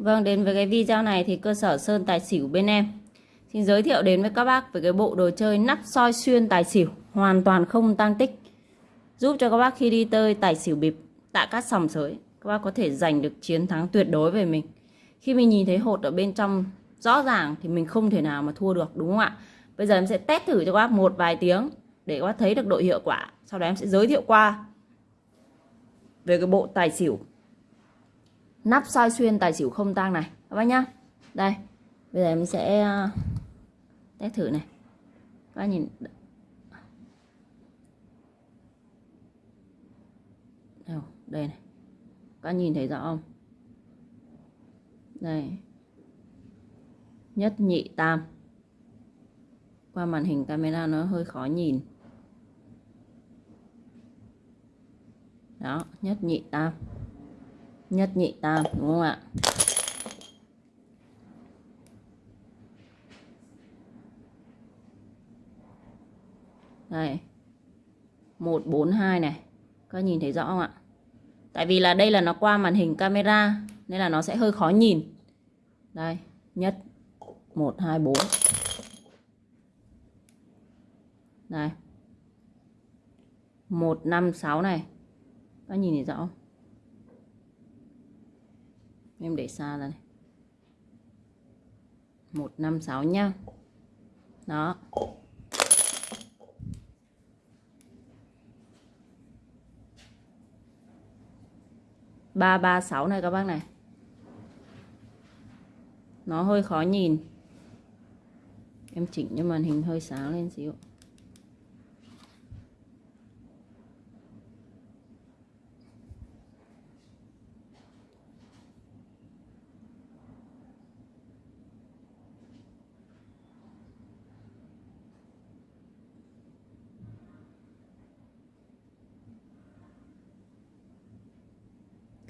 Vâng, đến với cái video này thì cơ sở Sơn Tài Xỉu bên em. Xin giới thiệu đến với các bác về cái bộ đồ chơi nắp soi xuyên tài xỉu Hoàn toàn không tăng tích. Giúp cho các bác khi đi tơi tài xỉu bịp Tạ các sòng sới Các bác có thể giành được chiến thắng tuyệt đối về mình. Khi mình nhìn thấy hột ở bên trong rõ ràng thì mình không thể nào mà thua được đúng không ạ? Bây giờ em sẽ test thử cho các bác một vài tiếng Để các bác thấy được độ hiệu quả. Sau đó em sẽ giới thiệu qua Về cái bộ tài xỉu nắp soi xuyên tài xỉu không tang này. Các bác nhá. Đây. Bây giờ em sẽ ờ, test thử này. Các bác nhìn. Đây này. Các nhìn thấy rõ không? Đây. Nhất nhị tam. Qua màn hình camera nó hơi khó nhìn. Đó, nhất nhị tam nhất nhị tam, đúng không ạ? Đây. Một, bốn, hai này. Các nhìn thấy rõ không ạ? Tại vì là đây là nó qua màn hình camera, nên là nó sẽ hơi khó nhìn. Đây. Nhất. Một, hai, bốn. Một, năm, sáu này. Các nhìn thấy rõ không? Em để xa ra này. Một, năm, sáu nhá. Đó. Ba ba, sáu này các bác này. Nó hơi khó nhìn. Em chỉnh cho màn hình hơi sáng lên xíu.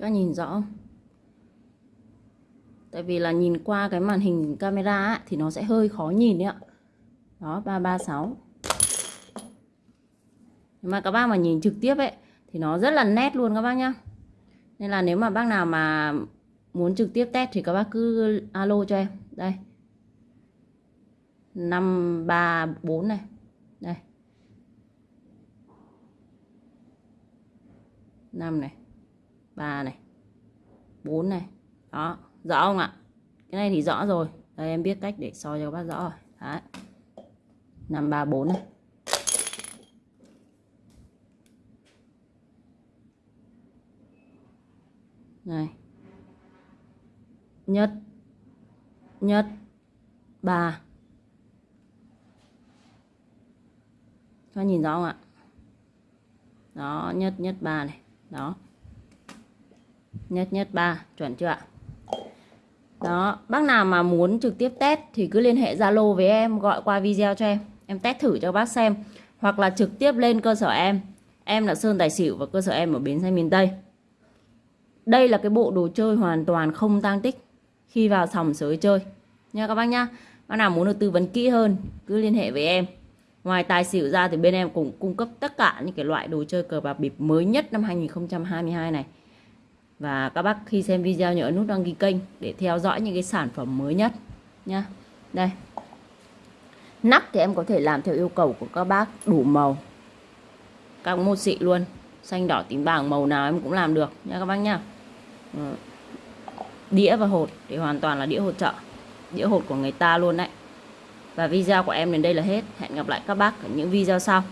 Các nhìn rõ tại vì là nhìn qua cái màn hình camera ấy, thì nó sẽ hơi khó nhìn đấy ạ. Đó 336 nhưng mà các bác mà nhìn trực tiếp ấy thì nó rất là nét luôn các bác nhá. Nên là nếu mà bác nào mà muốn trực tiếp test thì các bác cứ alo cho em. Đây. 534 này. Đây. 5 này. 3 này 4 này. Đó, rõ không ạ? Cái này thì rõ rồi. Đây, em biết cách để soi cho các bác rõ rồi. Đấy. 5 3 4 này. Này. Nhất. Nhất. Ba. Các nhìn rõ không ạ? Đó, nhất nhất ba này. Đó nhất nhất ba. Chuẩn chưa ạ? Đó, bác nào mà muốn trực tiếp test thì cứ liên hệ Zalo với em, gọi qua video cho em. Em test thử cho bác xem. Hoặc là trực tiếp lên cơ sở em. Em là Sơn Tài Xỉu và cơ sở em ở Bến Xe miền Tây. Đây là cái bộ đồ chơi hoàn toàn không tăng tích khi vào sòng sới chơi. Nha các bác nhá. Bác nào muốn được tư vấn kỹ hơn, cứ liên hệ với em. Ngoài tài xỉu ra thì bên em cũng cung cấp tất cả những cái loại đồ chơi cờ bạc bịp mới nhất năm 2022 này và các bác khi xem video nhớ nút đăng ký kênh để theo dõi những cái sản phẩm mới nhất nha đây. Nắp thì em có thể làm theo yêu cầu của các bác, đủ màu. Các mô xị luôn, xanh, đỏ, tím vàng màu nào em cũng làm được nha các bác nha ừ. đĩa và hột thì hoàn toàn là đĩa hột trợ, đĩa hột của người ta luôn đấy. Và video của em đến đây là hết. Hẹn gặp lại các bác ở những video sau.